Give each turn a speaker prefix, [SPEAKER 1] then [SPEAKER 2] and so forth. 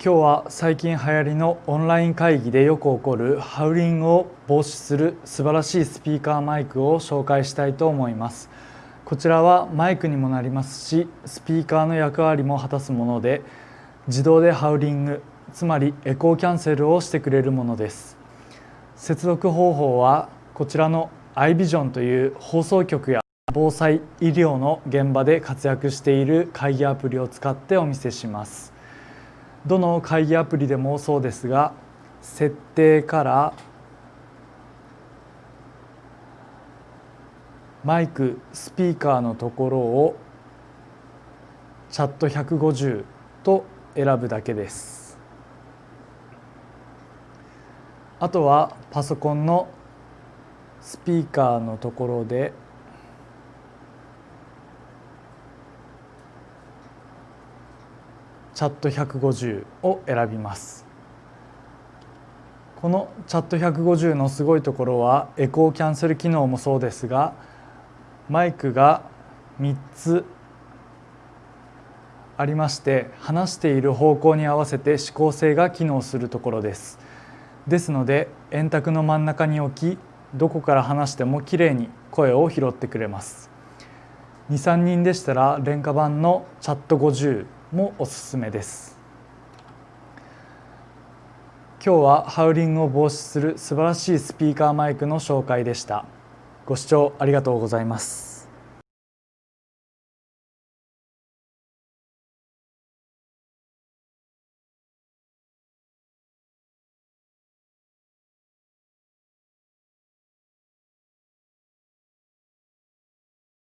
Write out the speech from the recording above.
[SPEAKER 1] 今日は最近流行りのオンライン会議でよく起こるハウリングを防止する素晴らしいスピーカーマイクを紹介したいと思います。こちらはマイクにもなりますしスピーカーの役割も果たすもので自動でハウリングつまりエコーキャンセルをしてくれるものです。接続方法はこちらの iVision という放送局や防災医療の現場で活躍している会議アプリを使ってお見せします。どの会議アプリでもそうですが設定からマイクスピーカーのところをチャット150と選ぶだけです。あとはパソコンのスピーカーのところでチャット150を選びます。このチャット150のすごいところはエコーキャンセル機能もそうですがマイクが3つありまして話している方向に合わせて指向性が機能するところです。ですので円卓の真ん中に置きどこから話してもきれいに声を拾ってくれます。23人でしたら廉価版のチャット50もおすすめです。今日はハウリングを防止する素晴らしいスピーカーマイクの紹介でした。ご視聴ありがとうございます。